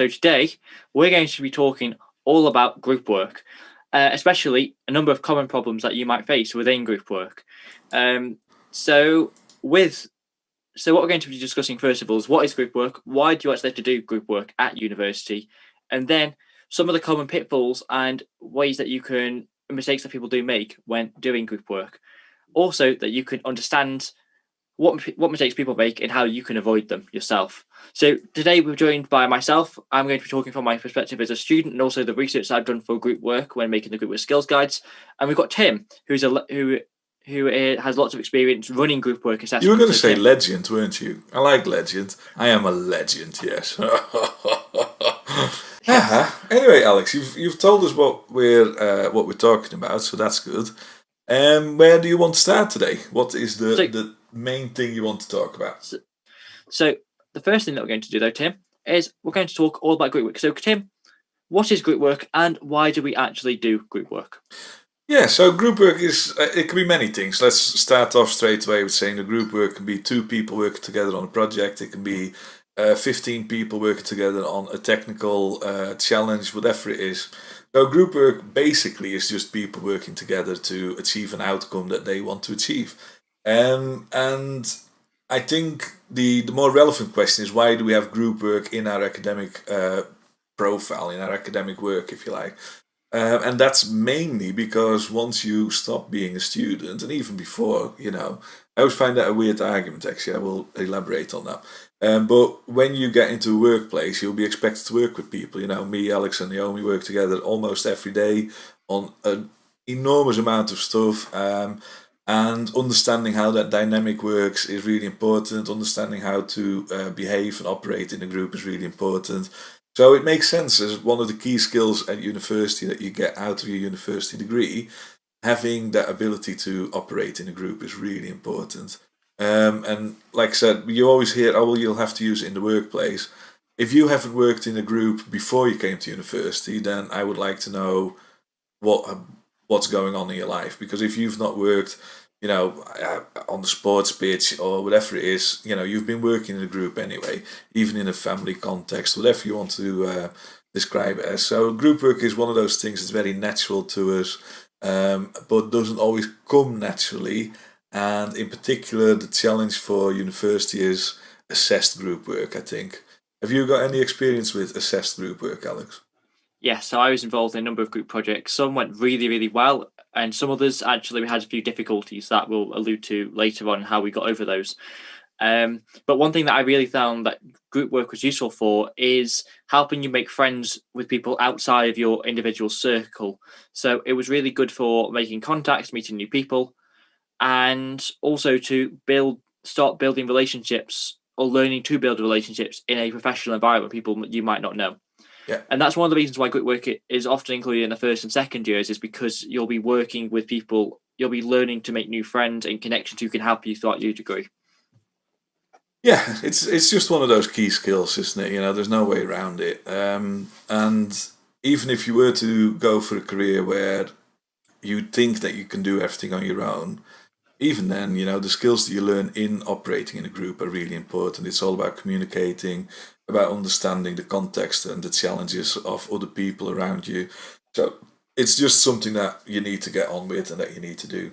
So today we're going to be talking all about group work, uh, especially a number of common problems that you might face within group work. Um, so with so what we're going to be discussing first of all is what is group work, why do you actually have to do group work at university, and then some of the common pitfalls and ways that you can mistakes that people do make when doing group work. Also, that you can understand what what mistakes people make and how you can avoid them yourself. So today we're joined by myself. I'm going to be talking from my perspective as a student and also the research I've done for group work when making the group work skills guides. And we've got Tim, who's a who who has lots of experience running group work assessments. You were going to say legend, weren't you? I like legend. I am a legend, yes. uh-huh. Anyway, Alex, you've you've told us what we're uh, what we're talking about, so that's good. Um, where do you want to start today? What is the so, the main thing you want to talk about? So, so, the first thing that we're going to do, though, Tim, is we're going to talk all about group work. So, Tim, what is group work, and why do we actually do group work? Yeah, so group work is uh, it can be many things. Let's start off straight away with saying the group work can be two people working together on a project. It can be uh, 15 people working together on a technical uh, challenge, whatever it is. So group work basically is just people working together to achieve an outcome that they want to achieve. Um, and I think the, the more relevant question is why do we have group work in our academic uh, profile, in our academic work, if you like. Uh, and that's mainly because once you stop being a student, and even before, you know, I always find that a weird argument, actually. I will elaborate on that. Um, but when you get into a workplace, you'll be expected to work with people. You know, me, Alex, and Naomi work together almost every day on an enormous amount of stuff. Um, and understanding how that dynamic works is really important. Understanding how to uh, behave and operate in a group is really important. So it makes sense as one of the key skills at university that you get out of your university degree. Having that ability to operate in a group is really important. Um, and like I said, you always hear, oh, well, you'll have to use it in the workplace. If you haven't worked in a group before you came to university, then I would like to know what what's going on in your life. Because if you've not worked, you know, uh, on the sports pitch or whatever it is, you know, you've been working in a group anyway, even in a family context, whatever you want to uh, describe it as. So group work is one of those things that's very natural to us, um, but doesn't always come naturally and in particular the challenge for university is assessed group work I think. Have you got any experience with assessed group work Alex? Yes, so I was involved in a number of group projects. Some went really, really well, and some others actually we had a few difficulties that we'll allude to later on how we got over those. Um, but one thing that I really found that group work was useful for is helping you make friends with people outside of your individual circle. So it was really good for making contacts, meeting new people, and also to build start building relationships or learning to build relationships in a professional environment people you might not know yeah. And that's one of the reasons why group work is often included in the first and second years is because you'll be working with people, you'll be learning to make new friends and connections who can help you throughout your degree. Yeah, it's it's just one of those key skills, isn't it? You know, there's no way around it. Um, and even if you were to go for a career where you think that you can do everything on your own, even then, you know, the skills that you learn in operating in a group are really important. It's all about communicating, about understanding the context and the challenges of other people around you. So it's just something that you need to get on with and that you need to do.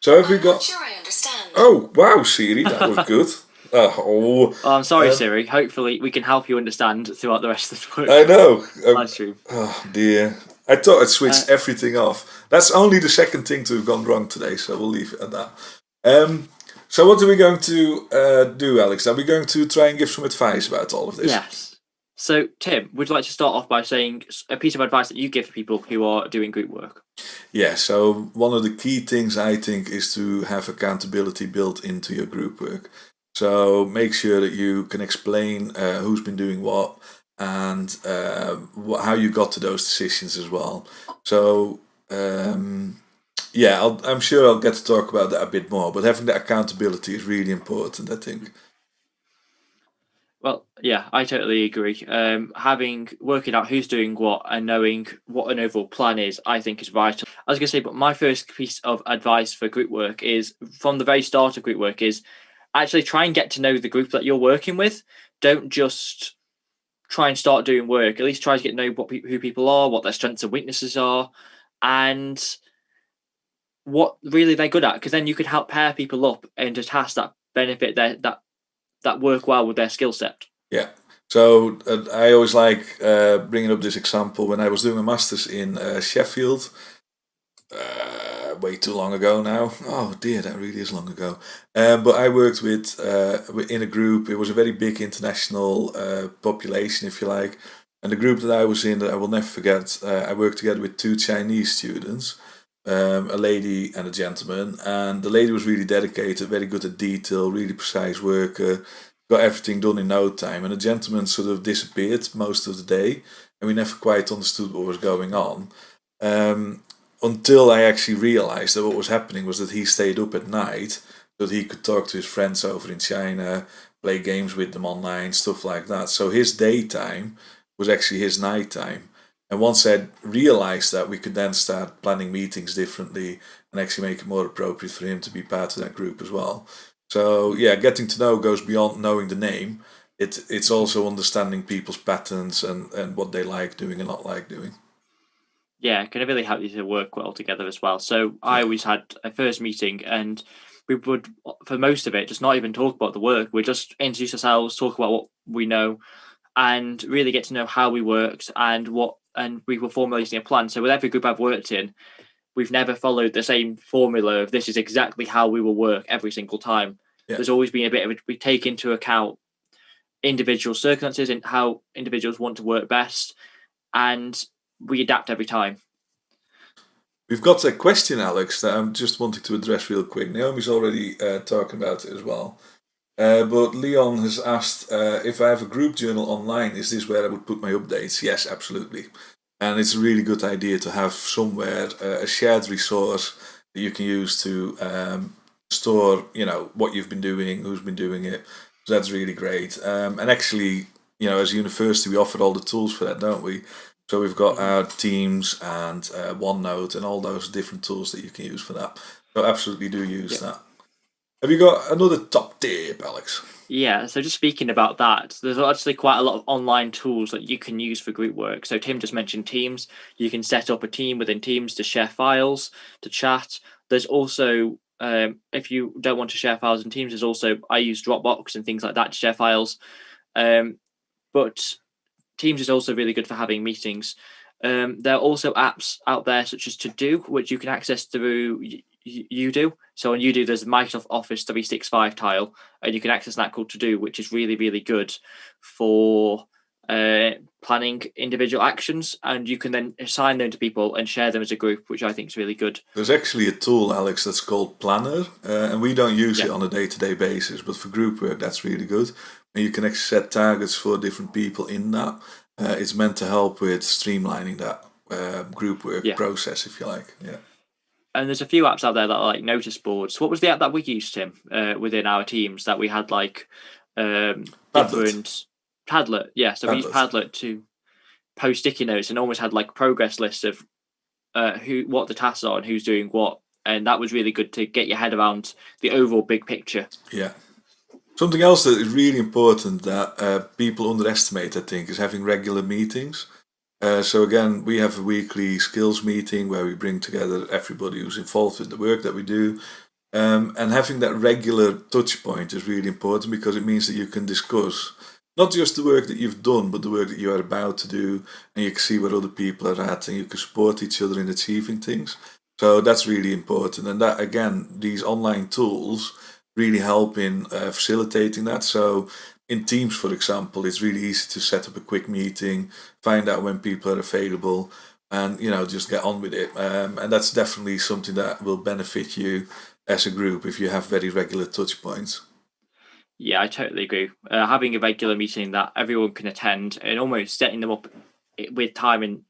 So have I'm we got? sure I understand. Oh wow, Siri, that was good. Uh, oh, oh, I'm sorry, um, Siri. Hopefully, we can help you understand throughout the rest of the I know. Um, live stream. Oh dear. I thought I'd switched uh, everything off. That's only the second thing to have gone wrong today, so we'll leave it at that. Um, so what are we going to uh, do, Alex? Are we going to try and give some advice about all of this? Yes. So, Tim, would you like to start off by saying a piece of advice that you give to people who are doing group work? Yeah, so one of the key things I think is to have accountability built into your group work. So make sure that you can explain uh, who's been doing what, and uh, how you got to those decisions as well. So um, yeah, I'll, I'm sure I'll get to talk about that a bit more. But having that accountability is really important, I think. Well, yeah, I totally agree. Um, having working out who's doing what and knowing what an overall plan is, I think is vital. I was going to say, but my first piece of advice for group work is from the very start of group work is actually try and get to know the group that you're working with. Don't just try and start doing work, at least try to get to know what pe- who people are, what their strengths and weaknesses are, and what really they're good at. Because then you could help pair people up into tasks that benefit their that that work well with their skill set. Yeah. So uh, I always like uh, bringing up this example when I was doing a master's in uh, Sheffield. Uh, way too long ago now. Oh dear, that really is long ago. Um, but I worked with uh, in a group. It was a very big international uh, population, if you like. And the group that I was in, that I will never forget. I worked together with two Chinese students, um, a lady and a gentleman. And the lady was really dedicated, very good at detail, really precise worker got everything done in no time. And the gentleman sort of disappeared most of the day, and we never quite understood what was going on. Um, until I actually realized that what was happening was that he stayed up at night so that he could talk to his friends over in China, play games with them online, stuff like that. So his daytime was actually his night time. And once I realized that, we could then start planning meetings differently and actually make it more appropriate for him to be part of that group as well. So yeah, getting to know goes beyond knowing the name. It it's also understanding people's patterns and and what they like doing and not like doing. Yeah, can it really help you to work well together as well. So I always had a first meeting and we would for most of it just not even talk about the work. We just introduce ourselves, talk about what we know, and really get to know how we worked and what and we were formulating a plan. So with every group I've worked in, we've never followed the same formula of this is exactly how we will work every single time. Yeah. There's always been a bit of a, we take into account individual circumstances and how individuals want to work best, and we adapt every time. We've got a question, Alex, that I'm just wanting to address real quick. Naomi's already uh, talking about it as well. Uh, but Leon has asked uh, if I have a group journal online, is this where I would put my updates? Yes, absolutely. And it's a really good idea to have somewhere uh, a shared resource that you can use to um, store you know what you've been doing who's been doing it. So that's really great. Um, and actually you know as a university we offer all the tools for that don't we? So we've got our teams and uh, OneNote and all those different tools that you can use for that. So absolutely do use that have you got another top tip alex yeah, so just speaking about that, there's actually quite a lot of online tools that you can use for group work. So Tim just mentioned Teams. You can set up a team within Teams to share files, to chat. There's also, um, if you don't want to share files in Teams, there's also, I use Dropbox and things like that to share files. Um, but Teams is also really good for having meetings. Um, there are also apps out there such as To Do, which you can access through Odoo. So on Odoo, there's Microsoft Office 365 tile, and you can access that called To Do, which is really, really good for uh, planning individual actions. And you can then assign them to people and share them as a group, which I think is really good. There's actually a tool, Alex, that's called Planner, uh, and we don't use yeah. it on a day to day basis, but for group work, that's really good. And you can set targets for different people in that. Uh, it's meant to help with streamlining that uh, group work yeah. process, if you like. Yeah and there's a few apps out there that are like notice boards. What was the app that we used, Tim, uh, within our teams that we had like um, different Padlet? Yeah, so Padlet. we used Padlet to post sticky notes and almost had like progress lists of uh, who what the tasks are and who's doing what, and that was really good to get your head around the overall big picture. Yeah. Something else that is really important that uh, people underestimate, I think, is having regular meetings. Uh, so again, we have a weekly skills meeting where we bring together everybody who's involved in the work that we do. Um, and having that regular touch point is really important because it means that you can discuss not just the work that you've done, but the work that you are about to do, and you can see where other people are at, and you can support each other in achieving things. So that's really important, and that again, these online tools really help in uh, facilitating that. So in Teams, for example, it's really easy to set up a quick meeting, find out when people are available, and you know just get on with it. Um, and that's definitely something that will benefit you as a group if you have very regular touch points. Yeah, I totally agree. Uh, having a regular meeting that everyone can attend and almost setting them up with time and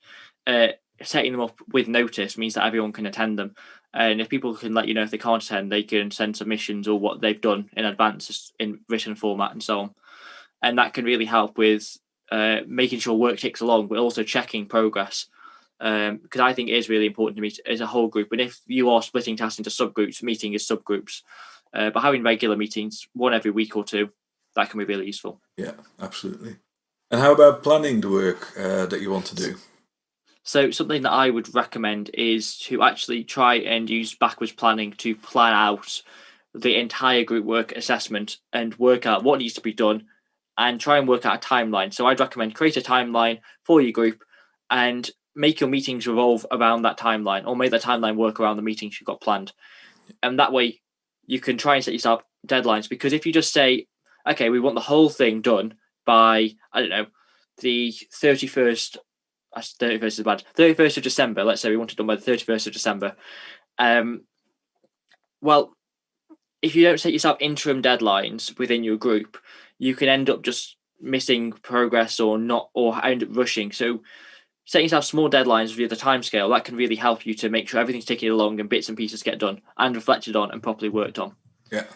uh, setting them up with notice means that everyone can attend them. And if people can let you know if they can't attend, they can send submissions or what they've done in advance in written format and so on and that can really help with uh, making sure work ticks along, but also checking progress. Because um, I think it is really important to meet as a whole group. And if you are splitting tasks into subgroups, meeting as subgroups, uh, but having regular meetings, one every week or two, that can be really useful. Yeah, absolutely. And how about planning the work uh, that you want to do? So something that I would recommend is to actually try and use backwards planning to plan out the entire group work assessment and work out what needs to be done and try and work out a timeline. So I'd recommend create a timeline for your group and make your meetings revolve around that timeline or make the timeline work around the meetings you've got planned. And that way you can try and set yourself deadlines because if you just say, okay, we want the whole thing done by, I don't know, the 31st, 31st is bad, 31st of December, let's say we want it done by the 31st of December. Um, well, if you don't set yourself interim deadlines within your group, you can end up just missing progress or not, or end up rushing. So setting yourself small deadlines via the time scale that can really help you to make sure everything's ticking along and bits and pieces get done and reflected on and properly worked on. Yeah.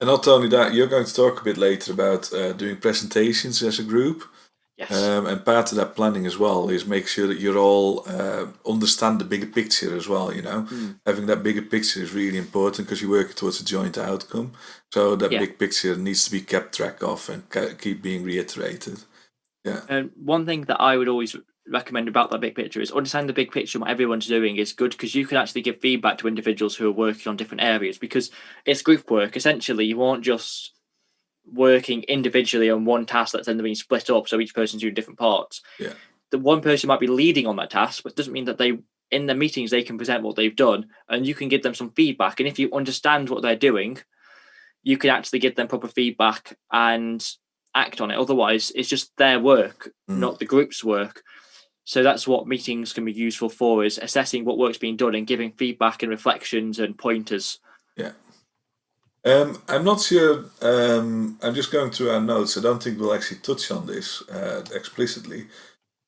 And not only that, you're going to talk a bit later about uh, doing presentations as a group. Yes. Um, and part of that planning as well is make sure that you're all uh, understand the bigger picture as well. You know, Mm. having that bigger picture is really important because you're working towards a joint outcome. So that Yeah. big picture needs to be kept track of and keep being reiterated. Yeah. And one thing that I would always recommend about that big picture is understand the big picture and what everyone's doing is good because you can actually give feedback to individuals who are working on different areas because it's group work. Essentially, you aren't just working individually on one task that's then being split up so each person's doing different parts. Yeah. The one person might be leading on that task, but it doesn't mean that they in the meetings they can present what they've done and you can give them some feedback. And if you understand what they're doing, you can actually give them proper feedback and act on it. Otherwise, it's just their work, Mm. not the group's work. So that's what meetings can be useful for is assessing what work's being done and giving feedback and reflections and pointers. Um, I'm not sure. Um, I'm just going through our notes. I don't think we'll actually touch on this uh, explicitly.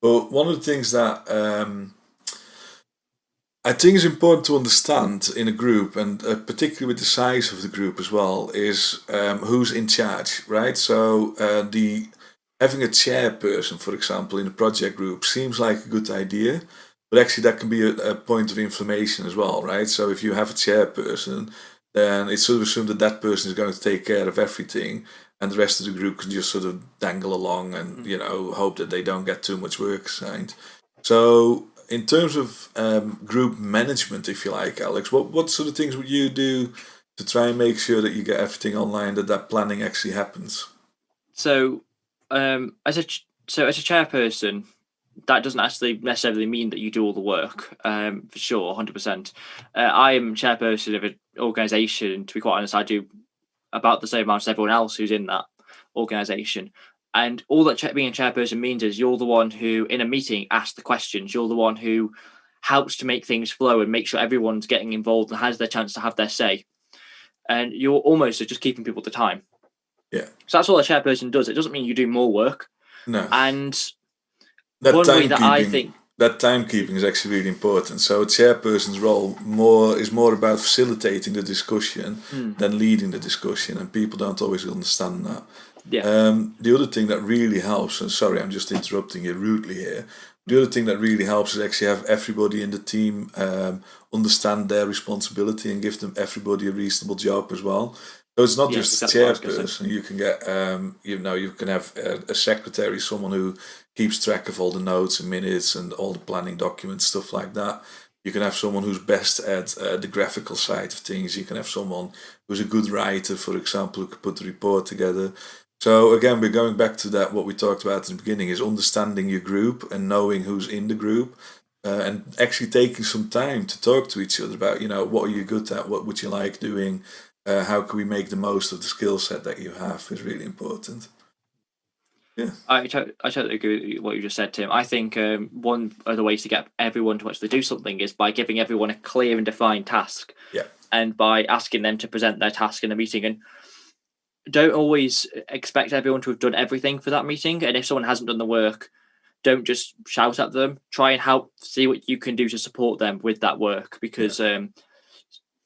But one of the things that um, I think is important to understand in a group, and uh, particularly with the size of the group as well, is um, who's in charge, right? So uh, the having a chairperson, for example, in a project group seems like a good idea, but actually that can be a, a point of inflammation as well, right? So if you have a chairperson then it's sort of assumed that that person is going to take care of everything and the rest of the group can just sort of dangle along and you know hope that they don't get too much work assigned so in terms of um, group management if you like alex what, what sort of things would you do to try and make sure that you get everything online that that planning actually happens So, um, as a ch- so as a chairperson, that doesn't actually necessarily mean that you do all the work. Um, for sure, hundred percent. Uh, I am chairperson of an organisation. To be quite honest, I do about the same amount as everyone else who's in that organisation. And all that being a chairperson means is you're the one who, in a meeting, asks the questions. You're the one who helps to make things flow and make sure everyone's getting involved and has their chance to have their say. And you're almost just keeping people to time. Yeah. So that's all a chairperson does. It doesn't mean you do more work. no And that one way that I think, that timekeeping is actually really important. So a chairperson's role more is more about facilitating the discussion Hmm. than leading the discussion, and people don't always understand that. yeah, Um, the other thing that really helps, and sorry, I'm just interrupting you rudely here. The other thing that really helps is actually have everybody in the team um, understand their responsibility and give them everybody a reasonable job as well. So it's not Yeah, just a exactly what I was gonna chairperson. You can get, um, you know, you can have a, a secretary, someone who keeps track of all the notes and minutes and all the planning documents, stuff like that. You can have someone who's best at uh, the graphical side of things. You can have someone who's a good writer, for example, who can put the report together. So again, we're going back to that. What we talked about in the beginning is understanding your group and knowing who's in the group, uh, and actually taking some time to talk to each other about, you know, what are you good at, what would you like doing, uh, how can we make the most of the skill set that you have is really important. I, I totally agree with what you just said, Tim. I think um, one of the ways to get everyone to actually do something is by giving everyone a clear and defined task. Yeah. And by asking them to present their task in a meeting. And don't always expect everyone to have done everything for that meeting. And if someone hasn't done the work, don't just shout at them. Try and help see what you can do to support them with that work because um,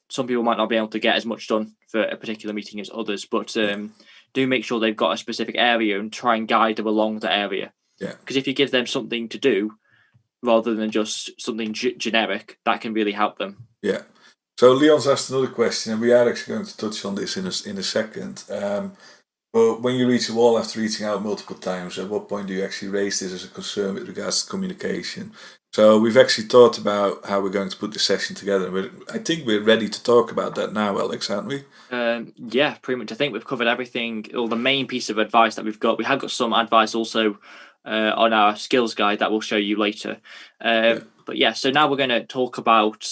some people might not be able to get as much done for a particular meeting as others. But um, do make sure they've got a specific area and try and guide them along the area. Yeah. Because if you give them something to do rather than just something g- generic, that can really help them. Yeah. So Leon's asked another question, and we are actually going to touch on this in a, in a second. Um, But when you reach a wall after reaching out multiple times, at what point do you actually raise this as a concern with regards to communication? So we've actually thought about how we're going to put this session together. We're, I think we're ready to talk about that now, Alex, aren't we? Um, yeah, pretty much. I think we've covered everything, all the main piece of advice that we've got. We have got some advice also uh, on our skills guide that we'll show you later. Uh, yeah. But yeah, so now we're going to talk about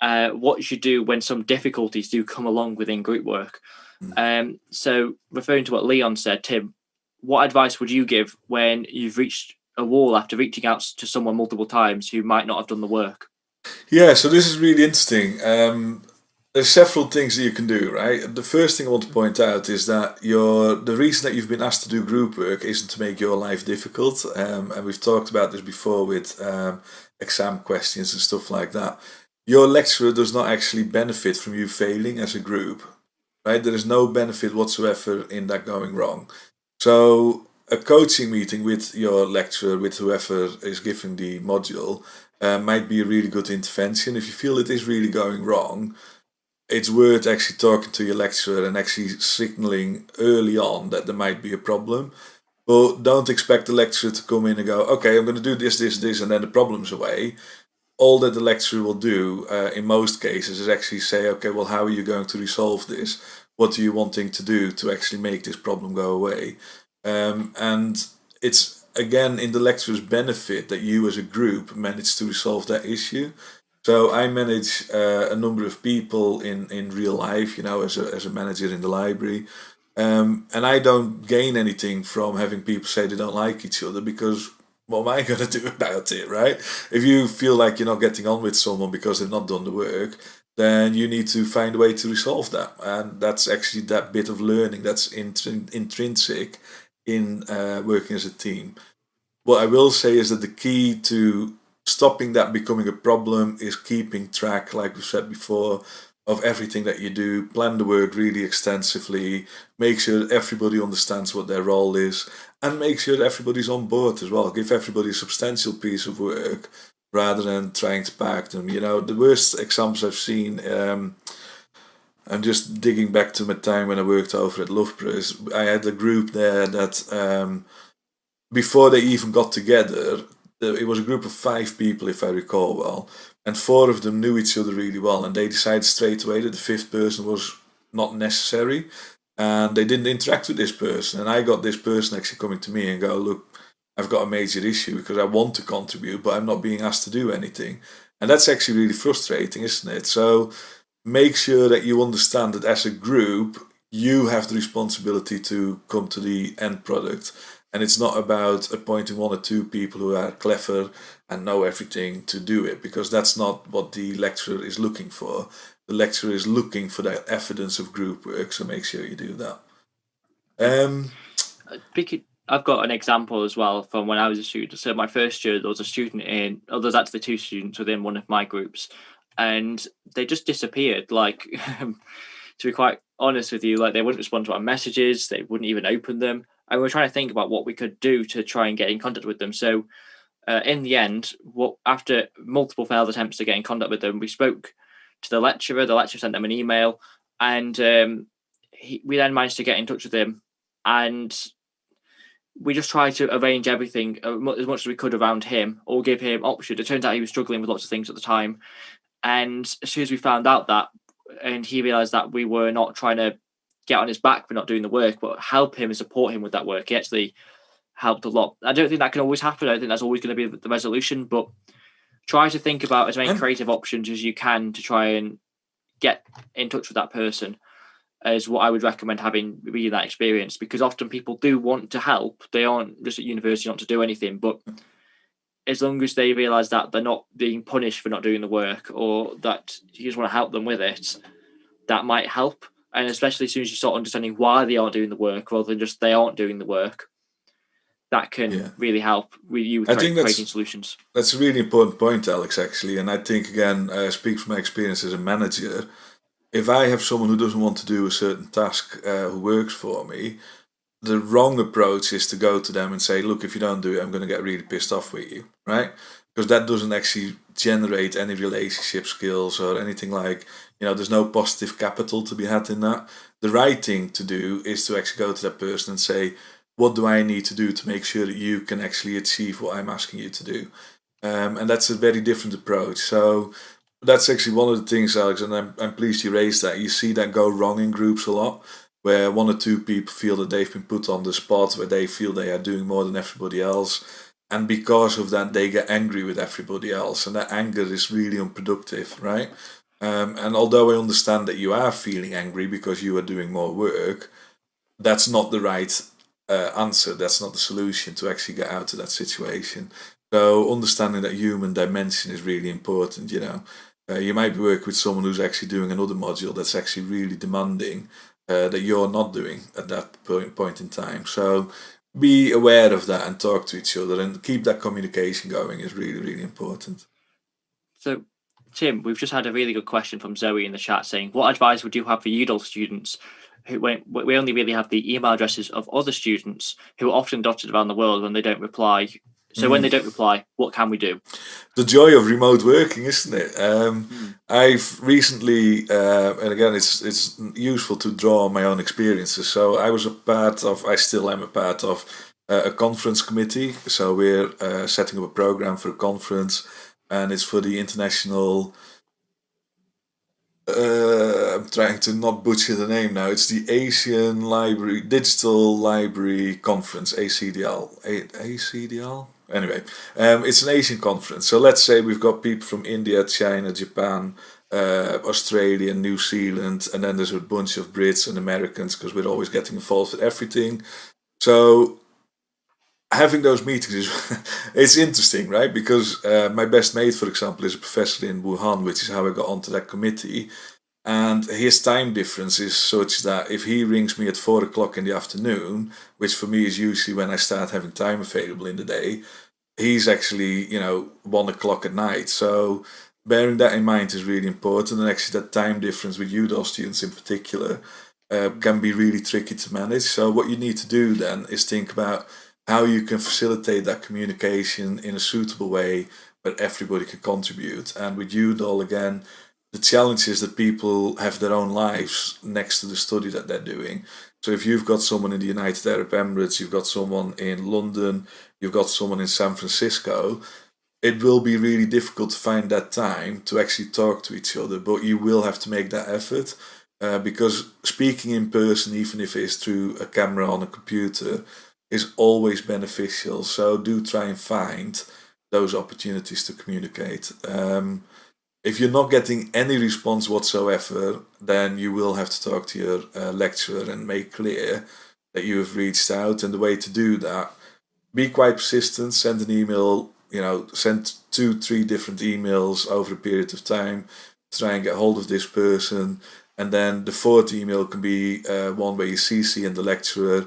uh, what you should do when some difficulties do come along within group work. Mm. Um, so referring to what Leon said, Tim, what advice would you give when you've reached a wall after reaching out to someone multiple times who might not have done the work? Yeah, so this is really interesting. Um, there's several things that you can do, right? The first thing I want to point out is that your the reason that you've been asked to do group work isn't to make your life difficult, um, and we've talked about this before with um, exam questions and stuff like that. Your lecturer does not actually benefit from you failing as a group, right? There is no benefit whatsoever in that going wrong. So a coaching meeting with your lecturer, with whoever is giving the module, uh, might be a really good intervention. If you feel it is really going wrong, it's worth actually talking to your lecturer and actually signaling early on that there might be a problem. But don't expect the lecturer to come in and go, okay, I'm going to do this, this, this, and then the problem's away. All that the lecturer will do uh, in most cases is actually say, okay, well, how are you going to resolve this? What are you wanting to do to actually make this problem go away? Um, and it's again in the lecturer's benefit that you as a group manage to resolve that issue so I manage uh, a number of people in, in real life, you know, as a, as a manager in the library. Um, and I don't gain anything from having people say they don't like each other because what am I going to do about it, right? If you feel like you're not getting on with someone because they've not done the work, then you need to find a way to resolve that. And that's actually that bit of learning that's intrin- intrinsic in uh, working as a team. What I will say is that the key to stopping that becoming a problem is keeping track, like we said before, of everything that you do. Plan the work really extensively. Make sure everybody understands what their role is, and make sure everybody's on board as well. Give everybody a substantial piece of work rather than trying to pack them. You know, the worst examples I've seen. Um, I'm just digging back to my time when I worked over at. Is I had a group there that um, before they even got together, it was a group of five people, if I recall well, and four of them knew each other really well, and they decided straight away that the fifth person was not necessary, and they didn't interact with this person. And I got this person actually coming to me and go, "Look, I've got a major issue because I want to contribute, but I'm not being asked to do anything," and that's actually really frustrating, isn't it? So make sure that you understand that as a group, you have the responsibility to come to the end product and it's not about appointing one or two people who are clever and know everything to do it, because that's not what the lecturer is looking for. The lecturer is looking for that evidence of group work, so make sure you do that. Um, I've got an example as well from when I was a student. So my first year, there was a student in, oh, there's actually two students within one of my groups, and they just disappeared. Like, to be quite honest with you, like they wouldn't respond to our messages, they wouldn't even open them and we are trying to think about what we could do to try and get in contact with them. So, uh, in the end, what after multiple failed attempts to get in contact with them, we spoke to the lecturer. The lecturer sent them an email, and um, he, we then managed to get in touch with him, and we just tried to arrange everything uh, as much as we could around him, or give him options. It turns out he was struggling with lots of things at the time, and as soon as we found out that, and he realised that we were not trying to get on his back for not doing the work, but help him and support him with that work. He actually helped a lot. I don't think that can always happen. I don't think that's always going to be the resolution, but try to think about as many creative options as you can to try and get in touch with that person is what I would recommend having really that experience because often people do want to help. They aren't just at university not to do anything, but as long as they realise that they're not being punished for not doing the work or that you just want to help them with it, that might help. And especially as soon as you start understanding why they aren't doing the work rather than just they aren't doing the work that can yeah. really help with you with I think creating solutions. that's a really important point alex actually. And i think again i speak from my experience as a manager. If i have someone who doesn't want to do a certain task uh, who works for me the wrong approach is to go to them and say look if you don't do it i'm going to get really pissed off with you right? Because that doesn't actually generate any relationship skills or anything like you know there's no positive capital to be had in that. The right thing to do is to actually go to that person and say what do i need to do to make sure that you can actually achieve what i'm asking you to do? Um, and that's a very different approach. So that's actually one of the things alex and I'm, I'm pleased you raised that. You see that go wrong in groups a lot where one or two people feel that they've been put on the spot where they feel they are doing more than everybody else. And because of that they get angry with everybody else. And that anger is really unproductive right? Um, and although i understand that you are feeling angry because you are doing more work that's not the right uh, answer. That's not the solution to actually get out of that situation. So understanding that human dimension is really important you know. Uh, you might be working with someone who's actually doing another module that's actually really demanding uh, that you're not doing at that point, in time. So be aware of that and talk to each other and keep that communication going is really really important. So tim we've just had a really good question from zoe in the chat saying what advice would you have for udall students who we only really have the email addresses of other students who are often dotted around the world when they don't reply so mm. when they don't reply, what can we do? The joy of remote working, isn't it? Um, mm. I've recently, uh, and again, it's it's useful to draw on my own experiences. So I was a part of, I still am a part of uh, a conference committee. So we're uh, setting up a program for a conference, and it's for the international. Uh, I'm trying to not butcher the name now. It's the Asian Library Digital Library Conference, ACDL. A- ACDL anyway, um, it's an Asian conference. So let's say we've got people from India, China, Japan, uh, Australia, New Zealand, and then there's a bunch of Brits and Americans because we're always getting involved with everything. So having those meetings is it's interesting, right? Because uh, my best mate, for example, is a professor in Wuhan, which is how I got onto that committee. And his time difference is such that if he rings me at four o'clock in the afternoon, which for me is usually when I start having time available in the day, he's actually, you know, one o'clock at night. So bearing that in mind is really important. And actually, that time difference with Udall students in particular uh, can be really tricky to manage. So what you need to do then is think about how you can facilitate that communication in a suitable way where everybody can contribute. And with Udall, again, the challenge is that people have their own lives next to the study that they're doing. So if you've got someone in the United Arab Emirates, you've got someone in London, you've got someone in San Francisco, it will be really difficult to find that time to actually talk to each other. But you will have to make that effort uh, because speaking in person, even if it's through a camera on a computer, is always beneficial. So do try and find those opportunities to communicate. Um, if you're not getting any response whatsoever, then you will have to talk to your uh, lecturer and make clear that you have reached out. And the way to do that, be quite persistent, send an email, you know, send two, three different emails over a period of time, try and get hold of this person. And then the fourth email can be uh, one where you CC and the lecturer,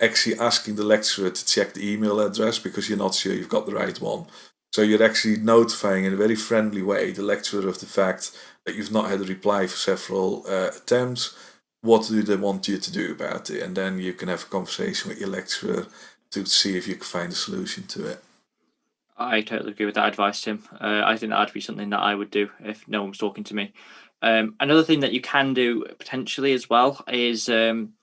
actually asking the lecturer to check the email address because you're not sure you've got the right one. So you're actually notifying in a very friendly way the lecturer of the fact that you've not had a reply for several uh, attempts. What do they want you to do about it? And then you can have a conversation with your lecturer to see if you can find a solution to it. I totally agree with that advice, Tim. Uh, I think that'd be something that I would do if no one was talking to me. Um, another thing that you can do potentially as well is um,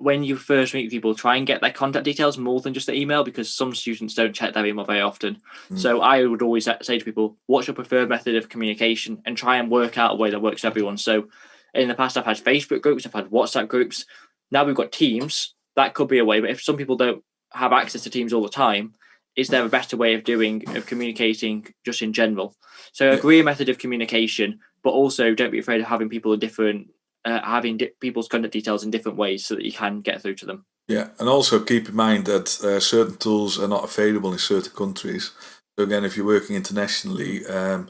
when you first meet people, try and get their contact details more than just the email because some students don't check their email very often. Mm. So I would always say to people, what's your preferred method of communication and try and work out a way that works for everyone. So in the past, I've had Facebook groups, I've had WhatsApp groups. Now we've got Teams. That could be a way, but if some people don't have access to Teams all the time, is there a better way of doing of communicating just in general? So agree a method of communication, but also don't be afraid of having people in different uh, having di- people's contact details in different ways so that you can get through to them. Yeah, and also keep in mind that uh, certain tools are not available in certain countries. So again, if you're working internationally, um,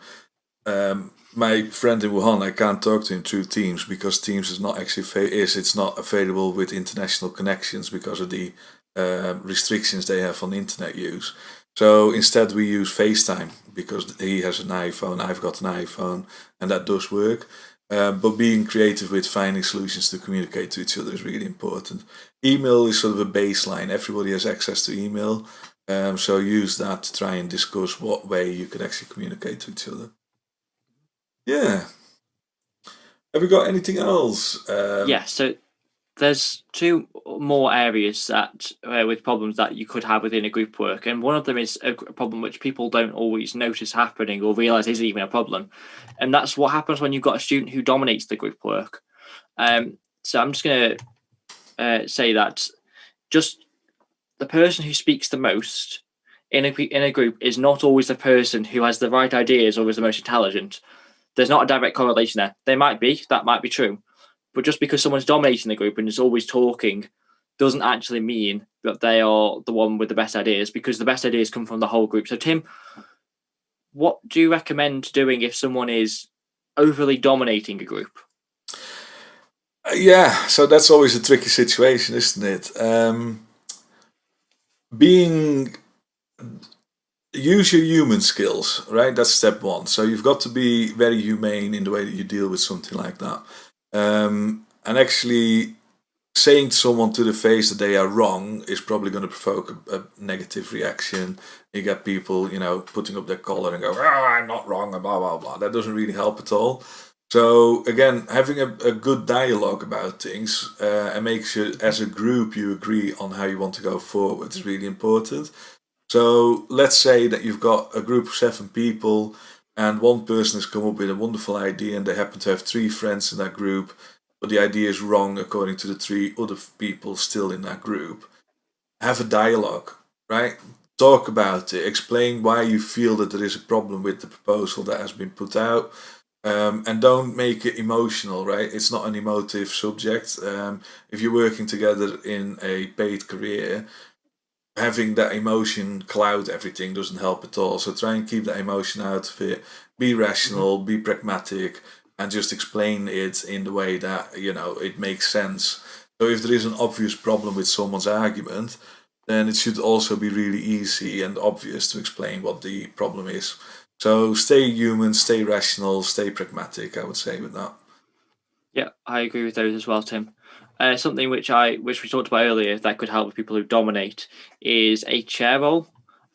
um, my friend in Wuhan, I can't talk to him through Teams because Teams is not actually is it's not available with international connections because of the uh, restrictions they have on internet use. So instead, we use FaceTime because he has an iPhone, I've got an iPhone, and that does work. Um, but being creative with finding solutions to communicate to each other is really important. Email is sort of a baseline. Everybody has access to email. Um, so use that to try and discuss what way you can actually communicate to each other. Yeah. Have we got anything else? Um, yeah. So there's two more areas that uh, with problems that you could have within a group work, and one of them is a problem which people don't always notice happening or realize isn't even a problem, and that's what happens when you've got a student who dominates the group work. Um, so I'm just going to uh, say that just the person who speaks the most in a in a group is not always the person who has the right ideas or is the most intelligent. There's not a direct correlation there. There might be, that might be true, but just because someone's dominating the group and is always talking doesn't actually mean that they are the one with the best ideas because the best ideas come from the whole group. So, Tim, what do you recommend doing if someone is overly dominating a group? Uh, yeah, so that's always a tricky situation, isn't it? Um, being use your human skills, right? That's step one. So you've got to be very humane in the way that you deal with something like that. Um, and actually, saying to someone to the face that they are wrong is probably going to provoke a, a, negative reaction. You get people, you know, putting up their collar and go, oh, I'm not wrong, blah, blah, blah. That doesn't really help at all. So, again, having a, a good dialogue about things uh, and make sure as a group you agree on how you want to go forward is really important. So, let's say that you've got a group of seven people and one person has come up with a wonderful idea and they happen to have three friends in that group but the idea is wrong according to the three other people still in that group. Have a dialogue right? Talk about it. Explain why you feel that there is a problem with the proposal that has been put out. Um, and don't make it emotional right? It's not an emotive subject. Um, if you're working together in a paid career having that emotion cloud everything doesn't help at all. So try and keep that emotion out of it. Be rational, be pragmatic, and just explain it in the way that you know it makes sense. So if there is an obvious problem with someone's argument, then it should also be really easy and obvious to explain what the problem is. So stay human, stay rational, stay pragmatic. I would say with that. Yeah, I agree with those as well, Tim. Uh, something which I which we talked about earlier that could help with people who dominate is a chair role,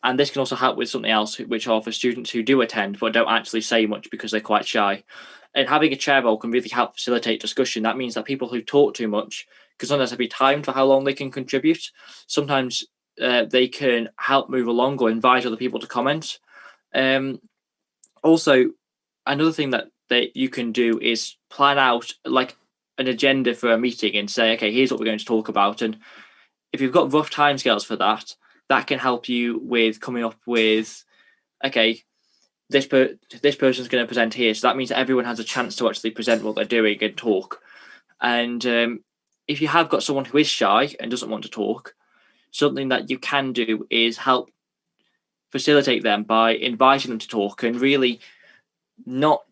and this can also help with something else, which are for students who do attend but don't actually say much because they're quite shy. And having a chair role can really help facilitate discussion. That means that people who talk too much, because sometimes there be timed for how long they can contribute. Sometimes uh, they can help move along or invite other people to comment. Um, also, another thing that that you can do is plan out like an agenda for a meeting and say, okay, here's what we're going to talk about. And if you've got rough timescales for that, that can help you with coming up with, okay, this per this person's going to present here. So that means that everyone has a chance to actually present what they're doing and talk. And um, if you have got someone who is shy and doesn't want to talk, something that you can do is help facilitate them by inviting them to talk and really not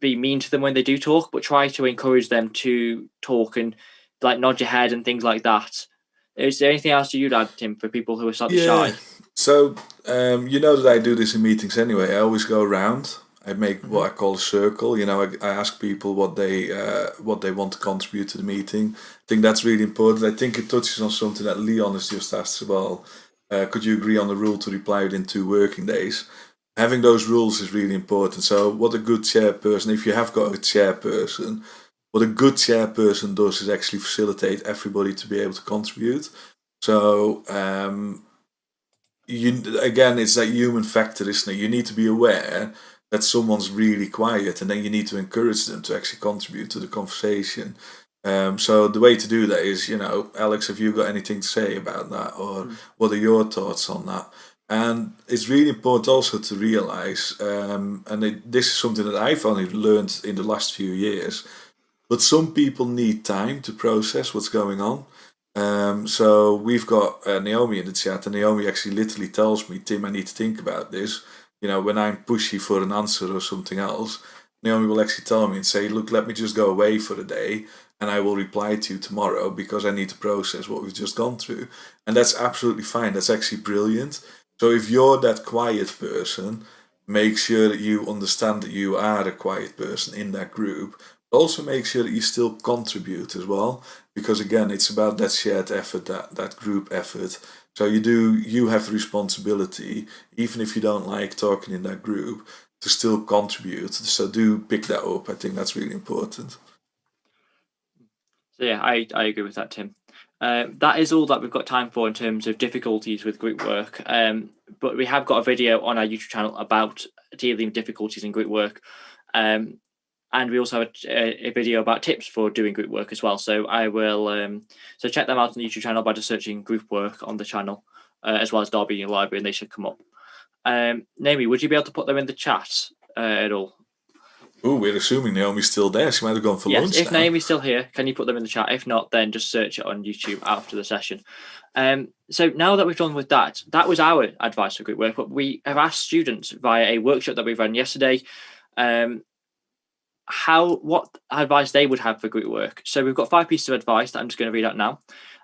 be mean to them when they do talk, but try to encourage them to talk and like nod your head and things like that. Is there anything else you'd add, Tim, for people who are slightly yeah. shy? So um, you know that I do this in meetings anyway. I always go around. I make mm-hmm. what I call a circle. You know, I, I ask people what they uh, what they want to contribute to the meeting. I think that's really important. I think it touches on something that Leon has just asked as well. Uh, could you agree on the rule to reply within two working days? Having those rules is really important. So, what a good chairperson, if you have got a chairperson, what a good chairperson does is actually facilitate everybody to be able to contribute. So, um, you again, it's that human factor, isn't it? You need to be aware that someone's really quiet, and then you need to encourage them to actually contribute to the conversation. Um, so the way to do that is, you know, Alex, have you got anything to say about that, or mm. what are your thoughts on that? And it's really important also to realize, um, and it, this is something that I've only learned in the last few years, but some people need time to process what's going on. Um, so we've got uh, Naomi in the chat, and Naomi actually literally tells me, Tim, I need to think about this. You know, when I'm pushy for an answer or something else, Naomi will actually tell me and say, Look, let me just go away for a day and I will reply to you tomorrow because I need to process what we've just gone through. And that's absolutely fine. That's actually brilliant. So if you're that quiet person, make sure that you understand that you are a quiet person in that group, Also make sure that you still contribute as well, because again, it's about that shared effort, that, that group effort. So you do, you have responsibility, even if you don't like talking in that group, to still contribute. So do pick that up. I think that's really important. So yeah, I, I agree with that, Tim. Uh, that is all that we've got time for in terms of difficulties with group work. Um, but we have got a video on our YouTube channel about dealing with difficulties in group work. Um, and we also have a, a, video about tips for doing group work as well. So I will um, so check them out on the YouTube channel by just searching group work on the channel, uh, as well as Derby Uni Library, and they should come up. Um, Naomi, would you be able to put them in the chat uh, at all? Oh, we're assuming Naomi's still there. She might have gone for yes, lunch. If now. Naomi's still here, can you put them in the chat? If not, then just search it on YouTube after the session. Um, so now that we've done with that, that was our advice for group work. But we have asked students via a workshop that we ran yesterday um, how what advice they would have for group work. So we've got five pieces of advice that I'm just going to read out now.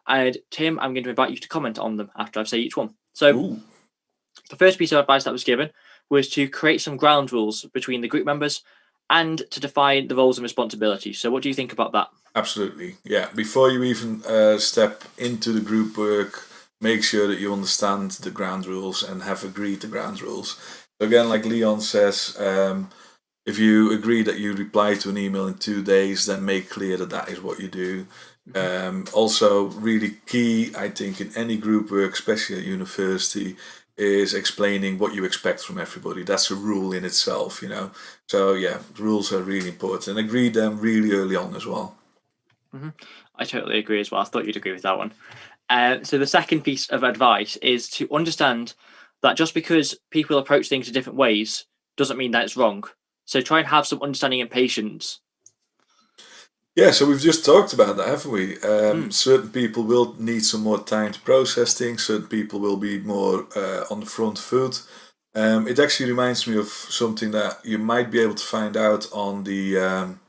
And Tim, I'm going to invite you to comment on them after I say each one. So Ooh. the first piece of advice that was given was to create some ground rules between the group members and to define the roles and responsibilities. So what do you think about that? Absolutely. Yeah. Before you even uh, step into the group work, make sure that you understand the ground rules and have agreed the ground rules. So again, like Leon says, um, if you agree that you reply to an email in two days, then make clear that that is what you do. Mm-hmm. Um, also, really key, I think, in any group work, especially at university, is explaining what you expect from everybody. That's a rule in itself, you know. So yeah, rules are really important, and agree them really early on as well. Mm -hmm. I totally agree as well. I thought you'd agree with that one. Uh, so the second piece of advice is to understand that just because people approach things in different ways doesn't mean that it's wrong. So try and have some understanding and patience. Yeah, so we've just talked about that, haven't we? Um, mm. Certain people will need some more time to process things. Certain people will be more uh, on the front foot. Um, it actually reminds me of something that you might be able to find out on the um,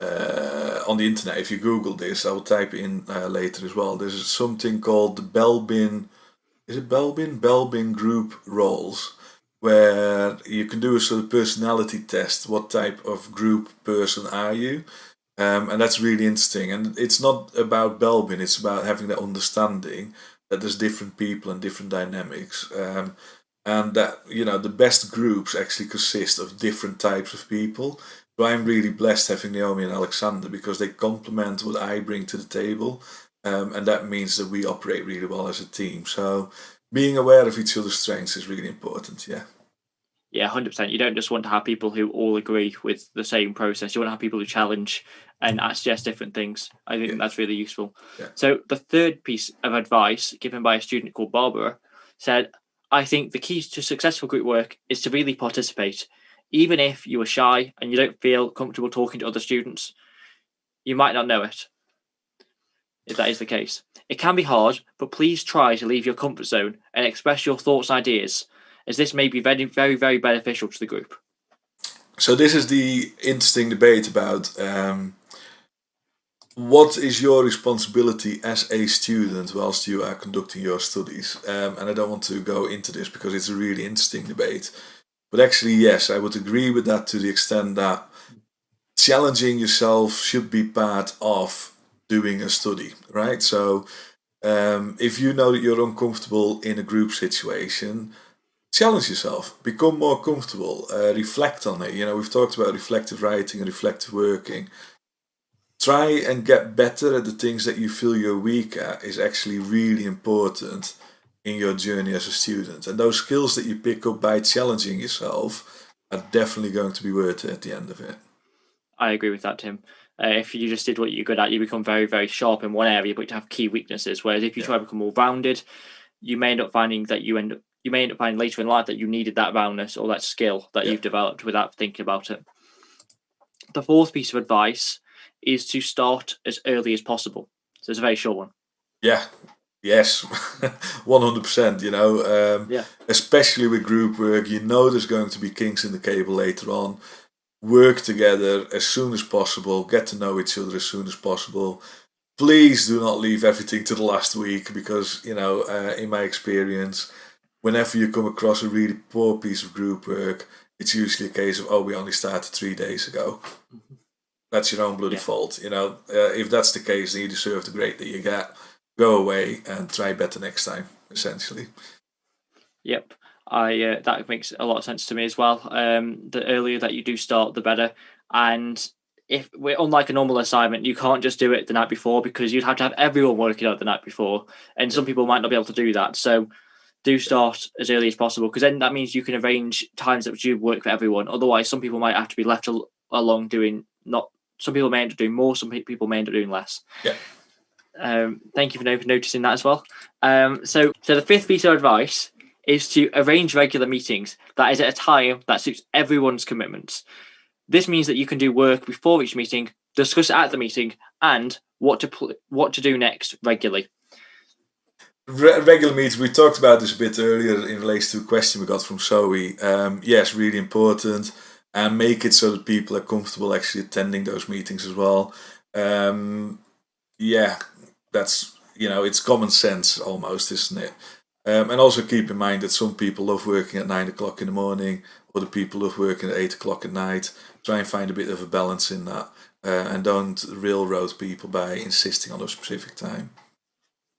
uh, on the internet. If you Google this, I will type in uh, later as well. There's something called the Belbin. Is it Belbin? Belbin group roles where you can do a sort of personality test. What type of group person are you? Um, and that's really interesting. And it's not about Belbin, it's about having that understanding that there's different people and different dynamics. Um, and that, you know, the best groups actually consist of different types of people. So I'm really blessed having Naomi and Alexander because they complement what I bring to the table. Um, and that means that we operate really well as a team. So being aware of each other's strengths is really important. Yeah. Yeah, hundred percent. You don't just want to have people who all agree with the same process. You want to have people who challenge and suggest different things. I think yeah. that's really useful. Yeah. So the third piece of advice given by a student called Barbara said, "I think the key to successful group work is to really participate, even if you are shy and you don't feel comfortable talking to other students. You might not know it. If that is the case, it can be hard, but please try to leave your comfort zone and express your thoughts and ideas, as this may be very, very, very beneficial to the group. So this is the interesting debate about um, what is your responsibility as a student whilst you are conducting your studies. Um, and I don't want to go into this because it's a really interesting debate. But actually, yes, I would agree with that to the extent that challenging yourself should be part of doing a study, right? So um, if you know that you're uncomfortable in a group situation, challenge yourself, become more comfortable, uh, reflect on it. You know, we've talked about reflective writing and reflective working. Try and get better at the things that you feel you're weak at is actually really important in your journey as a student. And those skills that you pick up by challenging yourself are definitely going to be worth it at the end of it. I agree with that, Tim. Uh, if you just did what you're good at, you become very, very sharp in one area, but you have key weaknesses. Whereas if you yeah. try to become more rounded, you may end up finding that you end up you may end up finding later in life that you needed that roundness or that skill that yeah. you've developed without thinking about it. The fourth piece of advice is to start as early as possible. So it's a very short one. Yeah. Yes, 100%. You know, um, yeah. especially with group work, you know there's going to be kinks in the cable later on work together as soon as possible, get to know each other as soon as possible. Please do not leave everything to the last week because, you know, uh, in my experience, whenever you come across a really poor piece of group work, it's usually a case of, oh, we only started three days ago. That's your own bloody Yeah. fault. You know, uh, if that's the case, then you deserve the grade that you get. Go away and try better next time. Essentially. Yep. I uh, that makes a lot of sense to me as well. Um, the earlier that you do start, the better. And if we're unlike a normal assignment, you can't just do it the night before because you'd have to have everyone working out the night before, and some people might not be able to do that. So do start as early as possible because then that means you can arrange times that do work for everyone. Otherwise, some people might have to be left al- along doing not. Some people may end up doing more. Some pe- people may end up doing less. Yeah. Um, thank you for no- noticing that as well. Um, so, so the fifth piece of advice is to arrange regular meetings that is at a time that suits everyone's commitments. This means that you can do work before each meeting, discuss it at the meeting, and what to pl- what to do next regularly. Re- regular meetings. We talked about this a bit earlier in relation to a question we got from Zoe. Um, yes, really important, and make it so that people are comfortable actually attending those meetings as well. Um, yeah, that's you know it's common sense almost, isn't it? Um, and also keep in mind that some people love working at nine o'clock in the morning, other people love working at eight o'clock at night. Try and find a bit of a balance in that, uh, and don't railroad people by insisting on a specific time.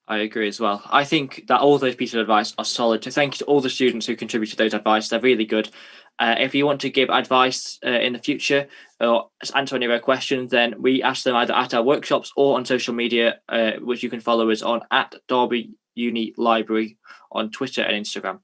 I agree as well. I think that all those pieces of advice are solid. To thank you to all the students who contributed those advice, they're really good. Uh, if you want to give advice uh, in the future or answer any of our questions, then we ask them either at our workshops or on social media, uh, which you can follow us on at Derby Uni Library on Twitter and Instagram.